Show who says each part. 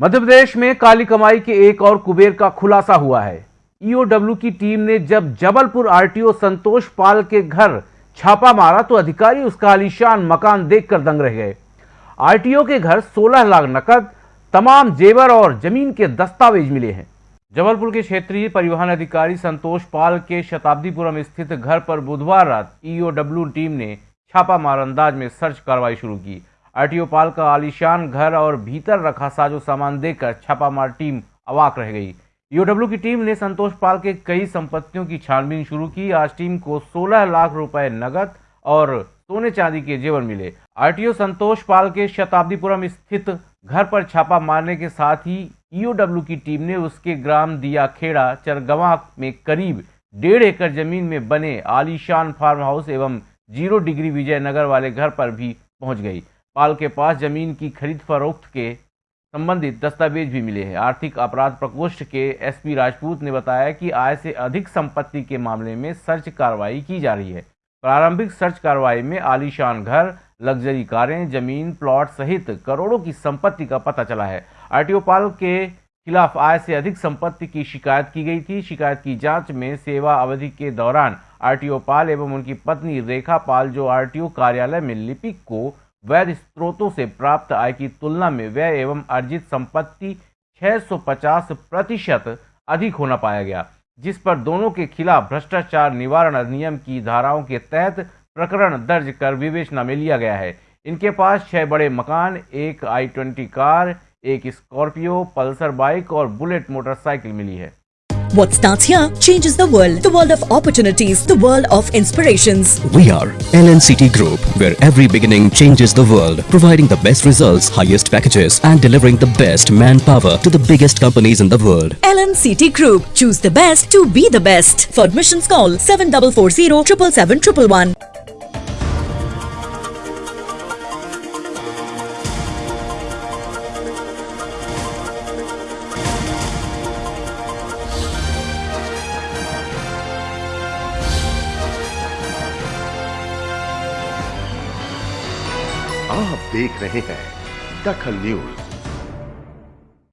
Speaker 1: मध्य प्रदेश में काली कमाई के एक और कुबेर का खुलासा हुआ है। ईओडब्ल्यू की टीम ने जब जबलपुर आरटीओ संतोष पाल के घर छापा मारा तो अधिकारी उसका आलीशान मकान देखकर दंग रह गए। आरटीओ के घर 16 लाख नकद, तमाम जेवर और ज़मीन के दस्तावेज़ मिले हैं। जबलपुर के क्षेत्रीय परिवहन अधिकारी संतोष पाल के शताब्दीपुरम स्थित घर पर बुधवार रात ईओडब्ल्यू टीम ने छापा मार अंदाज में सर्च कार्रवाई शुरू की। आरटीओ पाल का आलिशान घर और भीतर रखा साजो सामान देखकर छापामार टीम अवाक रह गई। ईओडब्ल्यू की टीम ने संतोष पाल के कई संपत्तियों की छानबीन शुरू की। आज टीम को 16 लाख रुपए नगद और सोने चांदी के जेवर मिले। आरटीओ संतोष पाल के शताब्दीपुरम स्थित घर पर छापा मारने के साथ ही ईओडब्ल्यू की टीम ने उसके ग्राम दिया खेड़ा चरगवा में करीब डेढ़ एकड़ ज़मीन में बने आलीशान फार्म हाउस एवं ज़ीरो डिग्री विजयनगर वाले घर पर भी पहुँच गई। पाल के पास ज़मीन की खरीद फरोख्त के संबंधित दस्तावेज़ भी मिले हैं। आर्थिक अपराध प्रकोष्ठ के एसपी राजपूत ने बताया कि आय से अधिक संपत्ति के मामले में सर्च कार्रवाई की जा रही है। प्रारंभिक सर्च कार्रवाई में आलीशान घर, लग्जरी कारें, ज़मीन, प्लॉट सहित करोड़ों की संपत्ति का पता चला है। आरटीओ पाल के खिलाफ आय से अधिक संपत्ति की शिकायत की गई थी। शिकायत की जाँच में सेवा अवधि के दौरान आरटीओ पाल एवं उनकी पत्नी रेखा पाल, जो आरटीओ कार्यालय में लिपिक को वैध स्रोतों से प्राप्त आय की तुलना में व्यय एवं अर्जित संपत्ति 650 प्रतिशत अधिक होना पाया गया, जिस पर दोनों के खिलाफ भ्रष्टाचार निवारण अधिनियम की धाराओं के तहत प्रकरण दर्ज कर विवेचना में लिया गया है। इनके पास छह बड़े मकान, एक आई ट्वेंटी कार, एक स्कॉर्पियो, पल्सर बाइक और बुलेट मोटरसाइकिल मिली है।
Speaker 2: What starts here changes the world. The world of opportunities, the world of inspirations.
Speaker 3: We are LNCT Group, where every beginning changes the world, providing the best results, highest packages, and delivering the best manpower to the biggest companies in the world.
Speaker 2: LNCT Group. Choose the best to be the best. For admissions, call 7440 777
Speaker 4: आप देख रहे हैं दखल news.